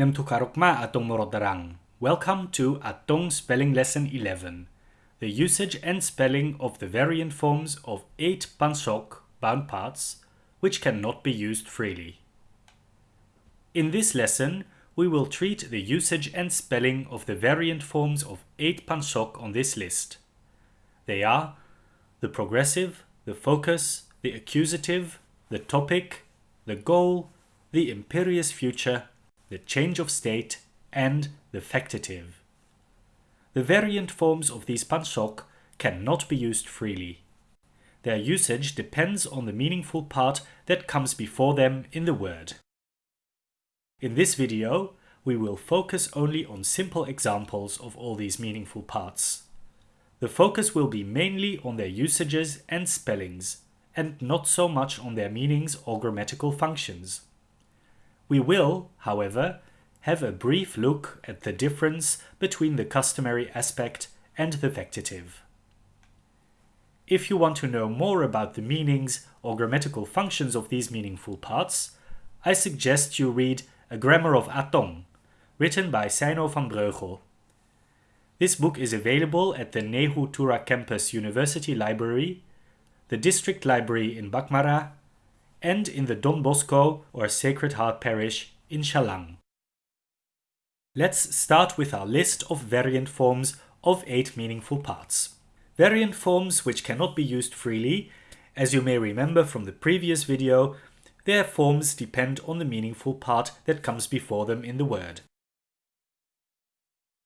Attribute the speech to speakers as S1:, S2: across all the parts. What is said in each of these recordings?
S1: Nem tukarokma atong morodarang. Welcome to Atong Spelling Lesson 11. The usage and spelling of the variant forms of 8 pansok bound parts which cannot be used freely. In this lesson, we will treat the usage and spelling of the variant forms of 8 pansok on this list. They are the progressive, the focus, the accusative, the topic, the goal, the imperious future, the change of state, and the factative. The variant forms of these pansok cannot be used freely. Their usage depends on the meaningful part that comes before them in the word. In this video, we will focus only on simple examples of all these meaningful parts. The focus will be mainly on their usages and spellings, and not so much on their meanings or grammatical functions. We will, however, have a brief look at the difference between the customary aspect and the factative. If you want to know more about the meanings or grammatical functions of these meaningful parts, I suggest you read A Grammar of Atong, written by Seino van Breugel. This book is available at the Nehu Tura Campus University Library, the District Library in Bakmara, and in the Don Bosco or Sacred Heart Parish in Shalang. Let's start with our list of variant forms of eight meaningful parts. Variant forms which cannot be used freely, as you may remember from the previous video, their forms depend on the meaningful part that comes before them in the word.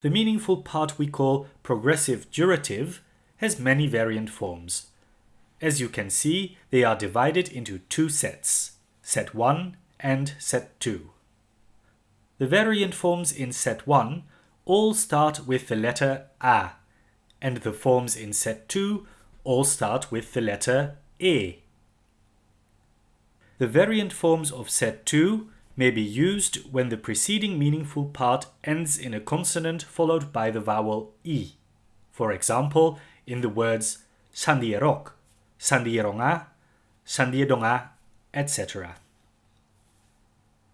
S1: The meaningful part we call progressive durative has many variant forms. As you can see, they are divided into two sets, set 1 and set 2. The variant forms in set 1 all start with the letter A, and the forms in set 2 all start with the letter E. The variant forms of set 2 may be used when the preceding meaningful part ends in a consonant followed by the vowel E. For example, in the words sandierok, sandieronga, sandiedonga, etc.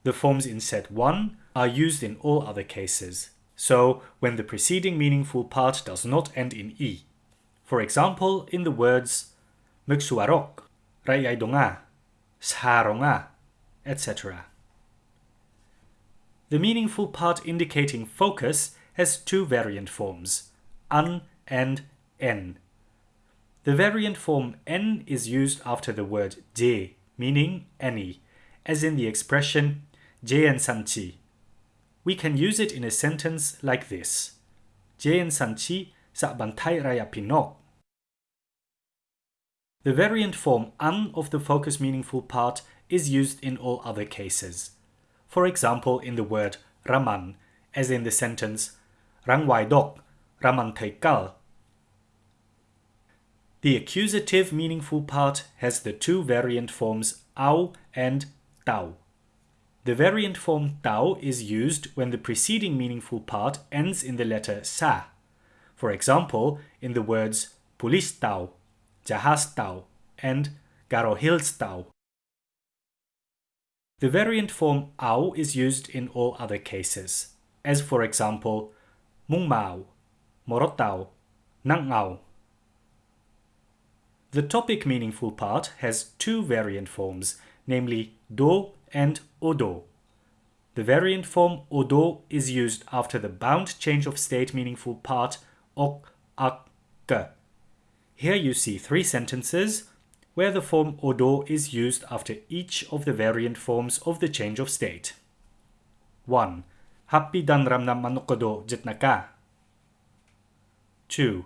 S1: The forms in set 1 are used in all other cases, so when the preceding meaningful part does not end in i. For example, in the words Meksuarok, Rayaidonga, Sharonga, etc. The meaningful part indicating focus has two variant forms, an and en. The variant form en is used after the word je, meaning any, as in the expression jean sanchi. We can use it in a sentence like this. Jean sanchi sa bantay raya pinok. The variant form an of the focus meaningful part is used in all other cases for example in the word Raman, as in the sentence Rangwai dok, Raman Taikal. The accusative meaningful part has the two variant forms au and tau. The variant form tau is used when the preceding meaningful part ends in the letter sa. For example, in the words pulis tau, jahas tau, and garohils tau. The variant form au is used in all other cases, as for example, mungmao, morotao, nangao. The topic meaningful part has two variant forms, namely do and odo. The variant form odo is used after the bound change of state meaningful part ok, ak. Here you see three sentences where the form odo is used after each of the variant forms of the change of state. 1. Happy dan ramnam manukodo jitnaka. 2.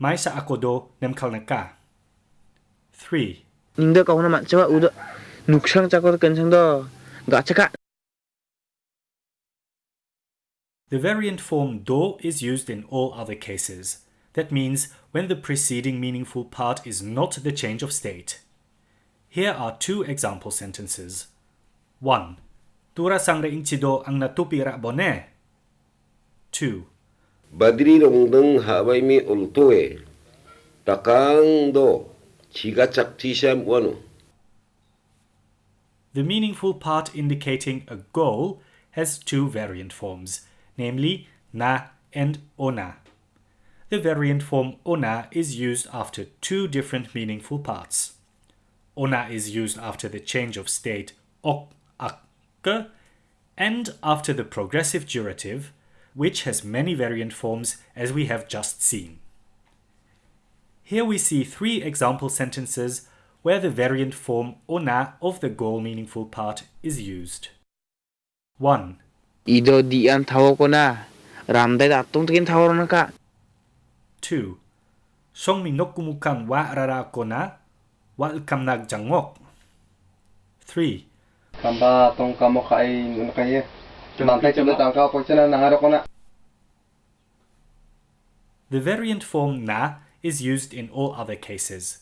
S1: Mai sa akodo nemkalnaka. 3.
S2: Ningda kau na macam udah nuksang cakor kencang do gak cakap.
S1: The variant form do is used in all other cases. That means when the preceding meaningful part is not the change of state. Here are two example sentences. 1. Tura sangre incido ang natupi bone. 2.
S3: Badri rongdeng hawai mi ultue. Takang do.
S1: The meaningful part indicating a goal has two variant forms, namely na and ona. The variant form ona is used after two different meaningful parts. Ona is used after the change of state ok, ak, and after the progressive durative, which has many variant forms as we have just seen. Here we see three example sentences where the variant form ona of the goal meaningful part is used. 1.
S2: Ido dian tawo ko na. Ramday datong tingin tawo na ka.
S1: 2. Song minok kumukan wa rara ko na, wa 3.
S4: Kamba tong kamo kay ano kaya. Mantay tuloy ang siya nangaro ko na.
S1: The variant form na is used in all other cases.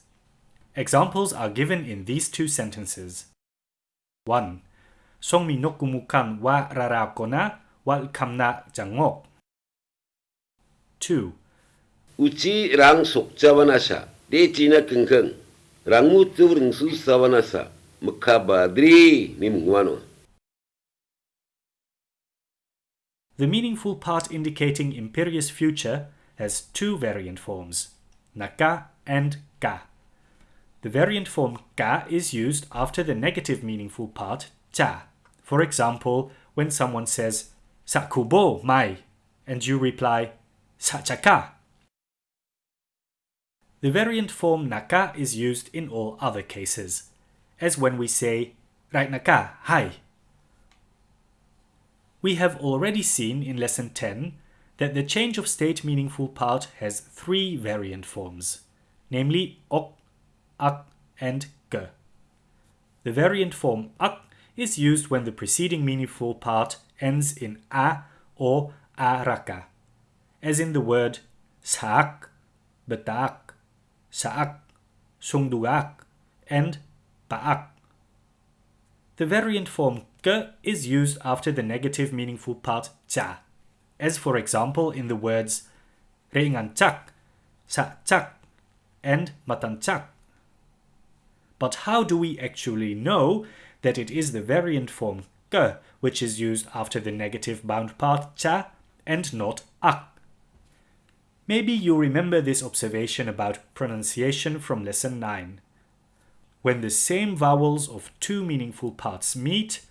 S1: Examples are given in these two sentences. 1. Song minok kumukan wa rara ko wa kamna jangok. 2.
S3: uci rang sokjawa nasa de cina kengkeng rangu tubreng susawa nasa mekha badri ni mungwano
S1: The meaningful part indicating imperious future has two variant forms, naka and ka. The variant form ka is used after the negative meaningful part cha. For example, when someone says sakubo mai and you reply sachaka. The variant form naka is used in all other cases, as when we say right naka hi. We have already seen in lesson 10 that the change of state meaningful part has three variant forms, namely ok, ak, and ge. The variant form ak is used when the preceding meaningful part ends in a or araka, as in the word saak, betak, saak, sungduak, and paak. The variant form ge is used after the negative meaningful part cha, as for example in the words reingancak, sacak, and matancak. But how do we actually know that it is the variant form ge which is used after the negative bound part cha and not ak? Maybe you remember this observation about pronunciation from lesson 9. When the same vowels of two meaningful parts meet,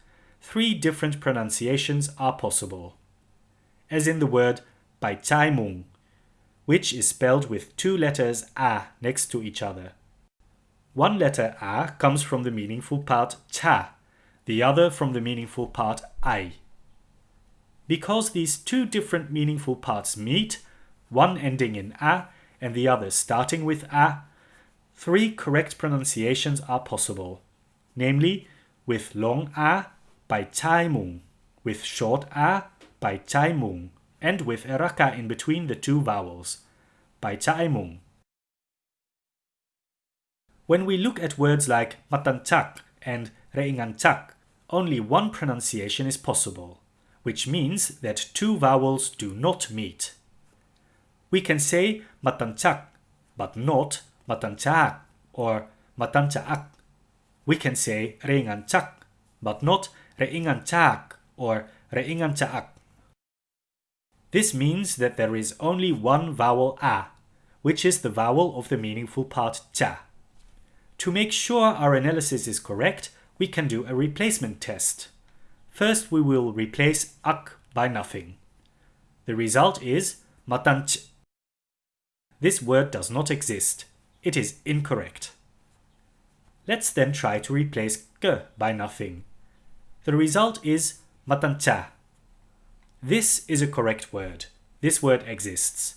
S1: three different pronunciations are possible. As in the word by mung, which is spelled with two letters a next to each other. One letter a comes from the meaningful part cha, the other from the meaningful part ai. Because these two different meaningful parts meet, one ending in a and the other starting with a, three correct pronunciations are possible, namely with long a by chai mung, with short a by chai mung, and with a raka in between the two vowels, by chai mung. When we look at words like matanchak and reinganchak, only one pronunciation is possible, which means that two vowels do not meet. We can say matanchak, but not matanchak or matanchaak. We can say reinganchak, but not reinganchak or reinganchaak. This means that there is only one vowel a, which is the vowel of the meaningful part cha. To make sure our analysis is correct, we can do a replacement test. First, we will replace ak by nothing. The result is matanch. This word does not exist. It is incorrect. Let's then try to replace ge by nothing. The result is matancha. This is a correct word. This word exists.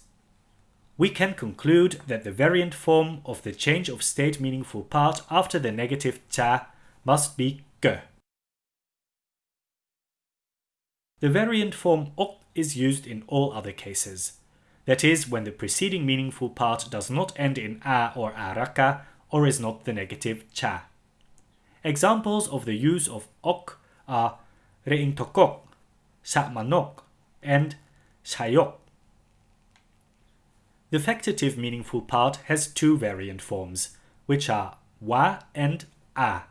S1: We can conclude that the variant form of the change of state meaningful part after the negative cha must be ge. The variant form ok is used in all other cases. That is, when the preceding meaningful part does not end in a or araka or is not the negative cha. Examples of the use of ok are reintokok, sakmanok, and shayok. The factative meaningful part has two variant forms, which are wa and a.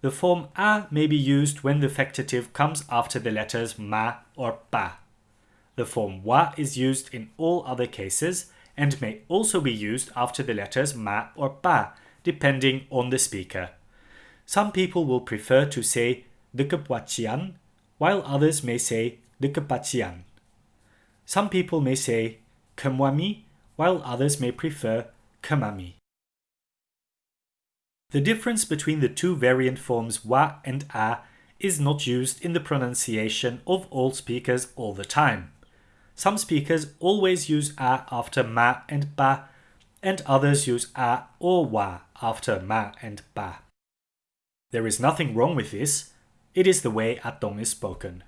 S1: the form a may be used when the factative comes after the letters ma or pa. The form wa is used in all other cases and may also be used after the letters ma or pa, depending on the speaker. Some people will prefer to say the kepachian, while others may say the. Some people may say kemwami, while others may prefer kemami. The difference between the two variant forms wa and a is not used in the pronunciation of all speakers all the time. Some speakers always use a after ma and ba, and others use a or wa after ma and ba. There is nothing wrong with this, it is the way Atong is spoken.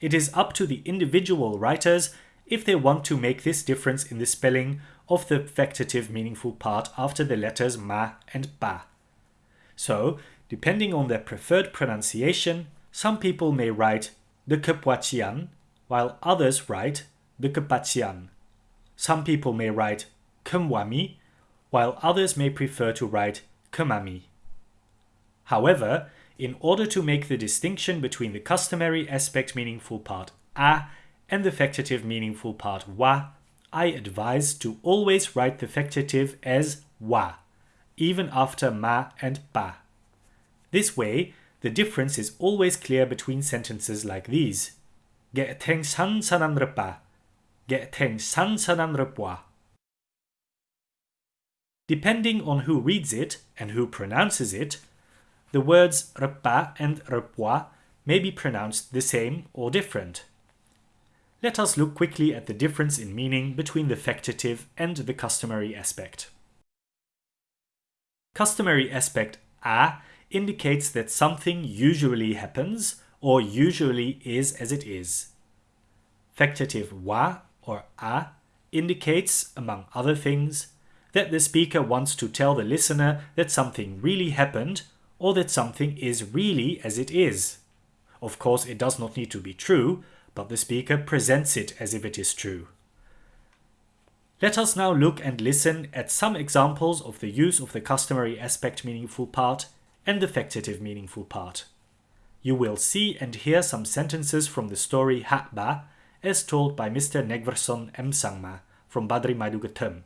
S1: It is up to the individual writers if they want to make this difference in the spelling of the factative meaningful part after the letters ma and ba. So, depending on their preferred pronunciation, some people may write the kepuachian, while others write the kepachian. Some people may write kemwami, while others may prefer to write kemami. However, in order to make the distinction between the customary aspect meaningful part a and the factative meaningful part wa, I advise to always write the factative as wa, even after ma and pa. This way, the difference is always clear between sentences like these. Ge teng san sanan repa. Ge san. Depending on who reads it and who pronounces it, the words repa and repwa may be pronounced the same or different. Let us look quickly at the difference in meaning between the factative and the customary aspect. Customary aspect a indicates that something usually happens or usually is as it is. Factative wa or a indicates, among other things, that the speaker wants to tell the listener that something really happened or that something is really as it is. Of course, it does not need to be true, but the speaker presents it as if it is true. Let us now look and listen at some examples of the use of the customary aspect meaningful part and the factative meaningful part. You will see and hear some sentences from the story Hakba as told by Mr. Negverson M. Sangma from Badri Madugatum.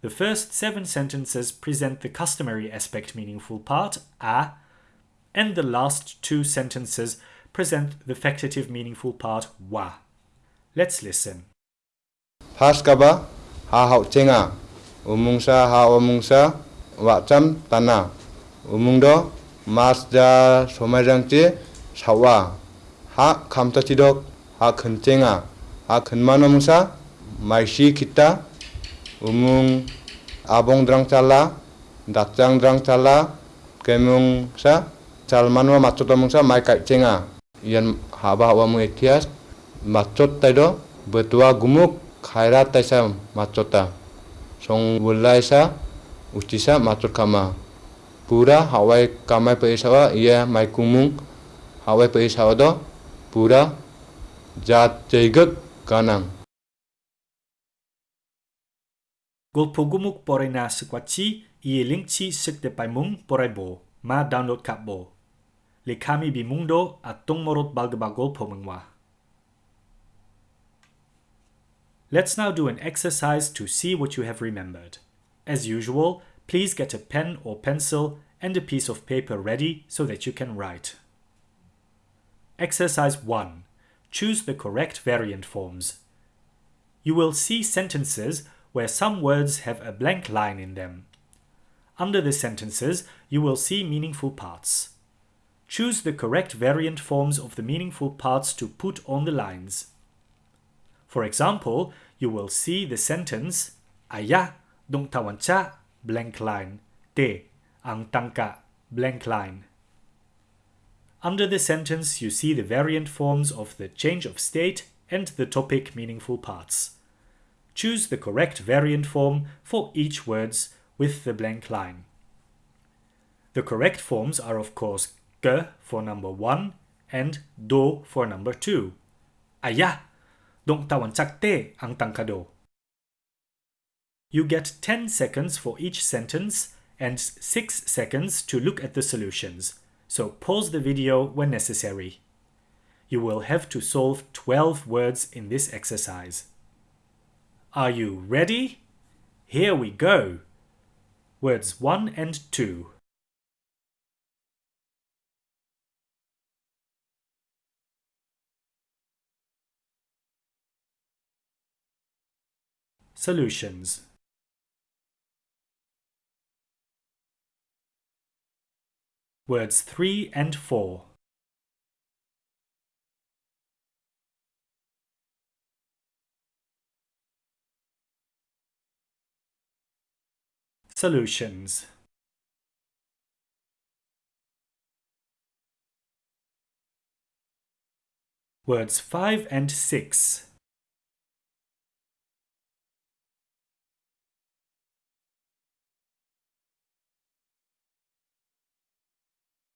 S1: The first seven sentences present the customary aspect meaningful part, a, and the last two sentences present the factative meaningful part, wa. Let's listen.
S5: Haskaba ha hau cenga umungsa ha umungsa. Wacam tana, umungdo masja somajangci sawa. Ha kamta tidok ha kencenga ha kenmana mungsa maisi kita umung abong drang chala dachang drang chala kemung sa chalmanwa machot mung sa mai kai chenga yan haba wa mung etias machot tai do betua gumuk khaira tai sa machota song bulai sa machot kama. Pura hawai kamai paisa wa mai kumung. Hawai paisa do pura jat
S1: jaigak ganang Na porai bo, ma download kap bo. Le kami atong morot. Let's now do an exercise to see what you have remembered. As usual, please get a pen or pencil and a piece of paper ready so that you can write. Exercise 1. Choose the correct variant forms. You will see sentences where some words have a blank line in them. Under the sentences, you will see meaningful parts. Choose the correct variant forms of the meaningful parts to put on the lines. For example, you will see the sentence Ayah dong tawanca blank line te ang tangka blank line. Under the sentence, you see the variant forms of the change of state and the topic meaningful parts. Choose the correct variant form for each words with the blank line. The correct forms are of course ge for number 1 and do for number 2. Ayah, dong tawan te ang tangkado. You get 10 seconds for each sentence and 6 seconds to look at the solutions, so pause the video when necessary. You will have to solve 12 words in this exercise. Are you ready? Here we go! Words 1 and 2. Solutions Words 3 and 4. Solutions Words 5 and 6.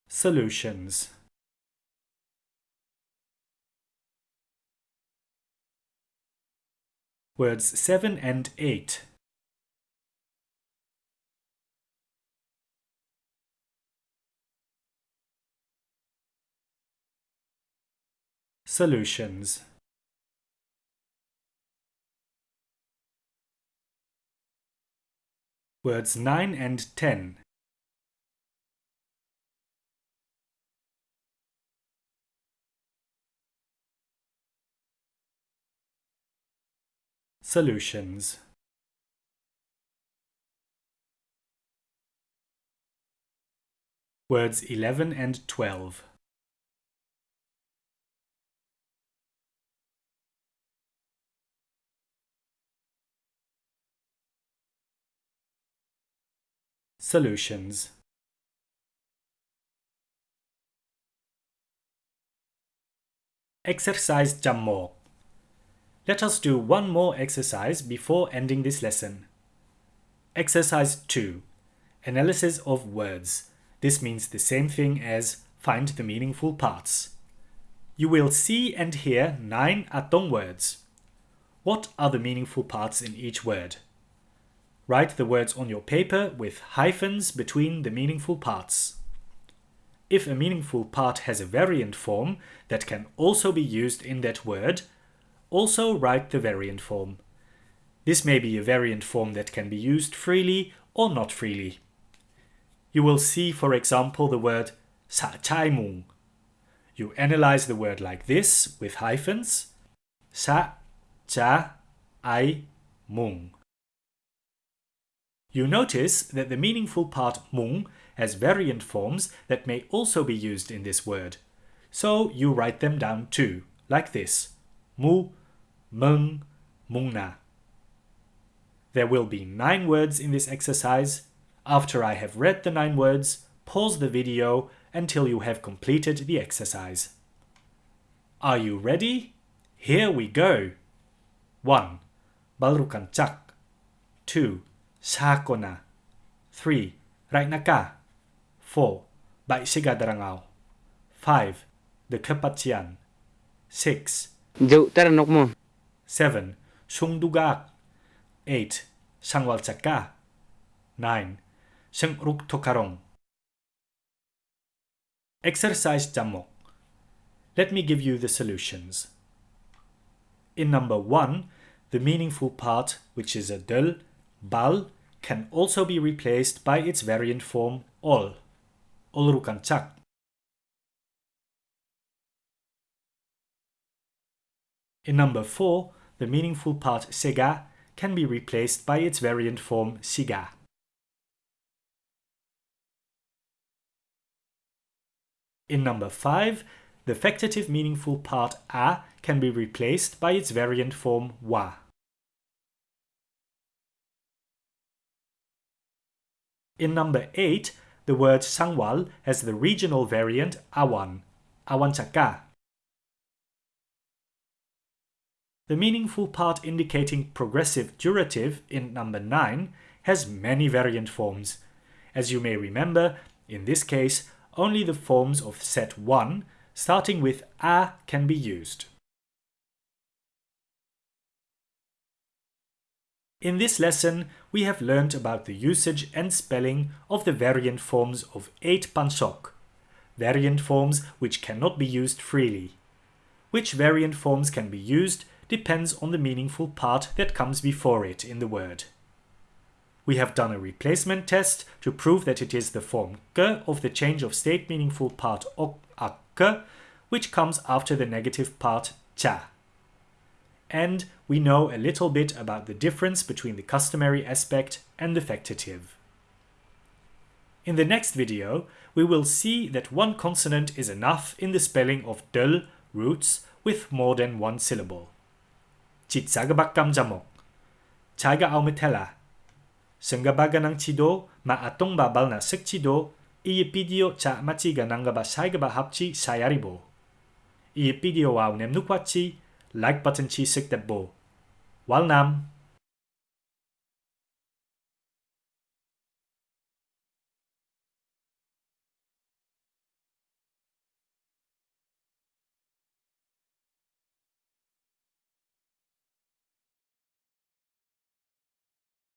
S1: Solutions Words 7 and 8. Solutions Words 9 and 10. Solutions Words 11 and 12. Solutions Exercise Jammo. Let us do one more exercise before ending this lesson. Exercise 2. Analysis of words. This means the same thing as find the meaningful parts. You will see and hear nine Atong words. What are the meaningful parts in each word? Write the words on your paper with hyphens between the meaningful parts. If a meaningful part has a variant form that can also be used in that word, also write the variant form. This may be a variant form that can be used freely or not freely. You will see, for example, the word sa chai mung. You analyze the word like this with hyphens sa cha ai mung. You notice that the meaningful part mung has variant forms that may also be used in this word. So you write them down too, like this. Mu, mung, mungna. There will be nine words in this exercise. After I have read the nine words, pause the video until you have completed the exercise. Are you ready? Here we go. 1. Balrukancak 2. Sakona 3. Rainaka 4. Baisigadarangao 5. The Kepatian 6.
S2: Dậu taranok mo.
S1: 7. Sungdugak 8. Sangwalchaka 9. Sengruk Tokarong Exercise Jamok. Let me give you the solutions. In number 1, the meaningful part, which is a del, bal, can also be replaced by its variant form ol, olrukancak. In number 4, the meaningful part sega can be replaced by its variant form siga. In number 5, the factative meaningful part a can be replaced by its variant form wa. In number 8, the word Sangwal has the regional variant Awan, Awancaka. The meaningful part indicating progressive durative in number 9 has many variant forms. As you may remember, in this case, only the forms of set 1, starting with A, can be used. In this lesson, we have learned about the usage and spelling of the variant forms of 8 pansok, variant forms which cannot be used freely. Which variant forms can be used depends on the meaningful part that comes before it in the word. We have done a replacement test to prove that it is the form ke of the change of state meaningful part ok ak, which comes after the negative part cha. And we know a little bit about the difference between the customary aspect and the factative. In the next video, we will see that one consonant is enough in the spelling of del roots with more than one syllable. Chitsagabak jamok. Chaga aumetela. Sengabaga ng chido maatong babal na sekchido iye pidio cha machiga nangaba saigaba hapchi sayaribo. Iye pidio wow nem nukwachi like button chi sikdabo. Walnam.